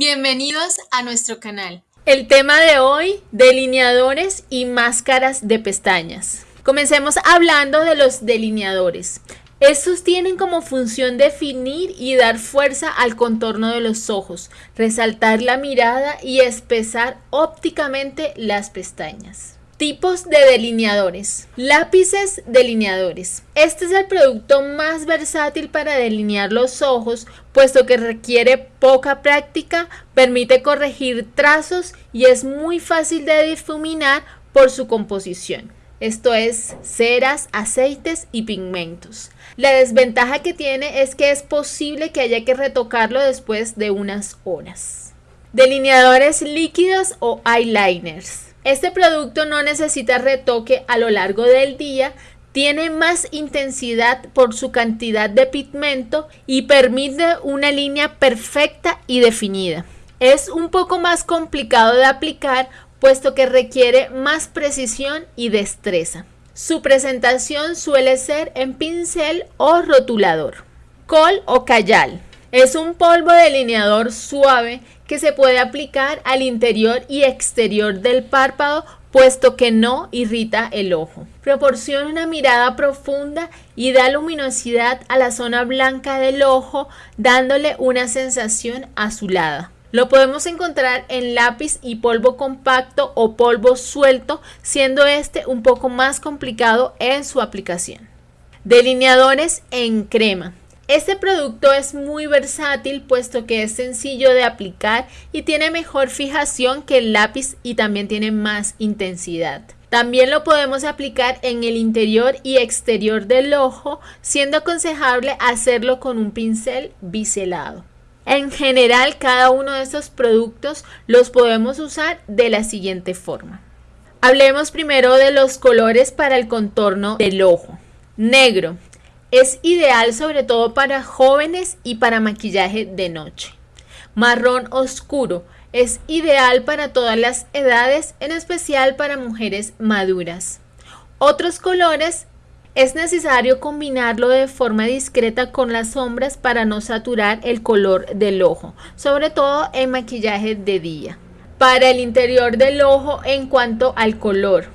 Bienvenidos a nuestro canal. El tema de hoy, delineadores y máscaras de pestañas. Comencemos hablando de los delineadores. Estos tienen como función definir y dar fuerza al contorno de los ojos, resaltar la mirada y espesar ópticamente las pestañas. Tipos de delineadores. Lápices delineadores. Este es el producto más versátil para delinear los ojos, puesto que requiere poca práctica, permite corregir trazos y es muy fácil de difuminar por su composición. Esto es ceras, aceites y pigmentos. La desventaja que tiene es que es posible que haya que retocarlo después de unas horas. Delineadores líquidos o eyeliners. Este producto no necesita retoque a lo largo del día, tiene más intensidad por su cantidad de pigmento y permite una línea perfecta y definida. Es un poco más complicado de aplicar puesto que requiere más precisión y destreza. Su presentación suele ser en pincel o rotulador. Col o cayal. Es un polvo delineador suave que se puede aplicar al interior y exterior del párpado puesto que no irrita el ojo. Proporciona una mirada profunda y da luminosidad a la zona blanca del ojo dándole una sensación azulada. Lo podemos encontrar en lápiz y polvo compacto o polvo suelto, siendo este un poco más complicado en su aplicación. Delineadores en crema. Este producto es muy versátil puesto que es sencillo de aplicar y tiene mejor fijación que el lápiz y también tiene más intensidad. También lo podemos aplicar en el interior y exterior del ojo, siendo aconsejable hacerlo con un pincel biselado. En general, cada uno de estos productos los podemos usar de la siguiente forma. Hablemos primero de los colores para el contorno del ojo. Negro, es ideal sobre todo para jóvenes y para maquillaje de noche. Marrón oscuro. Es ideal para todas las edades, en especial para mujeres maduras. Otros colores es necesario combinarlo de forma discreta con las sombras para no saturar el color del ojo, sobre todo en maquillaje de día. Para el interior del ojo en cuanto al color,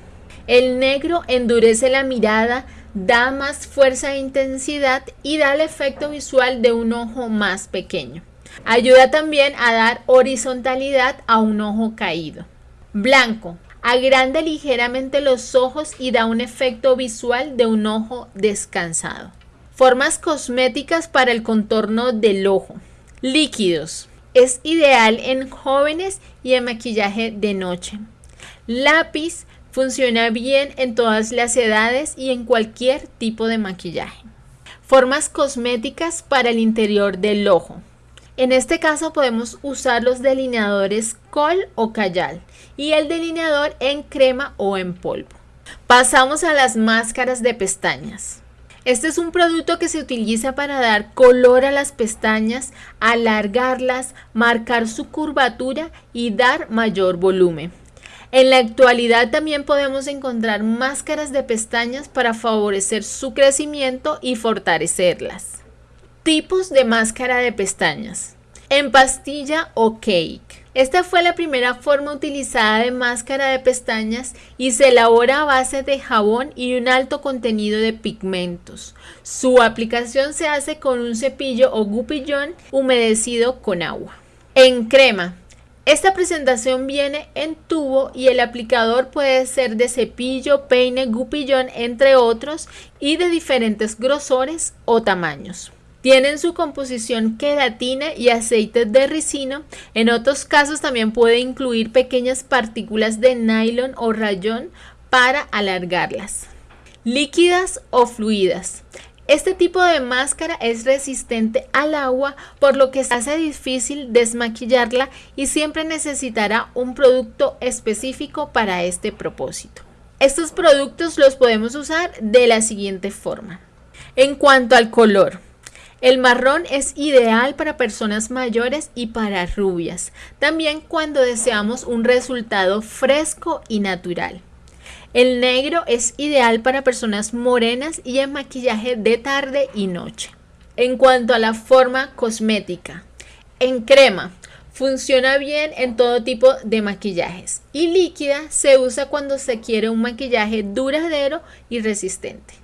el negro endurece la mirada, da más fuerza e intensidad y da el efecto visual de un ojo más pequeño. Ayuda también a dar horizontalidad a un ojo caído. Blanco. Agranda ligeramente los ojos y da un efecto visual de un ojo descansado. Formas cosméticas para el contorno del ojo. Líquidos. Es ideal en jóvenes y en maquillaje de noche. Lápiz Funciona bien en todas las edades y en cualquier tipo de maquillaje. Formas cosméticas para el interior del ojo. En este caso podemos usar los delineadores col o cayal y el delineador en crema o en polvo. Pasamos a las máscaras de pestañas. Este es un producto que se utiliza para dar color a las pestañas, alargarlas, marcar su curvatura y dar mayor volumen. En la actualidad también podemos encontrar máscaras de pestañas para favorecer su crecimiento y fortalecerlas. Tipos de máscara de pestañas. En pastilla o cake. Esta fue la primera forma utilizada de máscara de pestañas y se elabora a base de jabón y un alto contenido de pigmentos. Su aplicación se hace con un cepillo o gupillón humedecido con agua. En crema. Esta presentación viene en tubo y el aplicador puede ser de cepillo, peine, gupillón, entre otros, y de diferentes grosores o tamaños. Tienen su composición queratina y aceite de ricino. En otros casos también puede incluir pequeñas partículas de nylon o rayón para alargarlas. Líquidas o fluidas. Este tipo de máscara es resistente al agua, por lo que se hace difícil desmaquillarla y siempre necesitará un producto específico para este propósito. Estos productos los podemos usar de la siguiente forma. En cuanto al color, el marrón es ideal para personas mayores y para rubias, también cuando deseamos un resultado fresco y natural. El negro es ideal para personas morenas y en maquillaje de tarde y noche. En cuanto a la forma cosmética, en crema, Funciona bien en todo tipo de maquillajes y líquida se usa cuando se quiere un maquillaje duradero y resistente.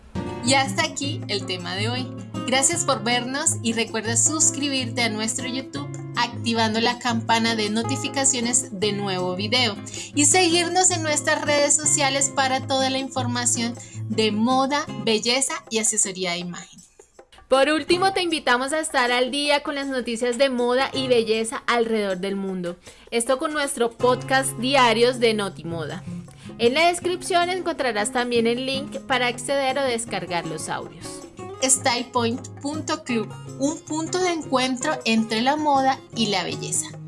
Y hasta aquí el tema de hoy. Gracias por vernos y recuerda suscribirte a nuestro YouTube activando la campana de notificaciones de nuevo video y seguirnos en nuestras redes sociales para toda la información de moda, belleza y asesoría de imagen. Por último, te invitamos a estar al día con las noticias de moda y belleza alrededor del mundo. Esto con nuestro podcast diarios de Notimoda. En la descripción encontrarás también el link para acceder o descargar los audios. StylePoint.club, un punto de encuentro entre la moda y la belleza.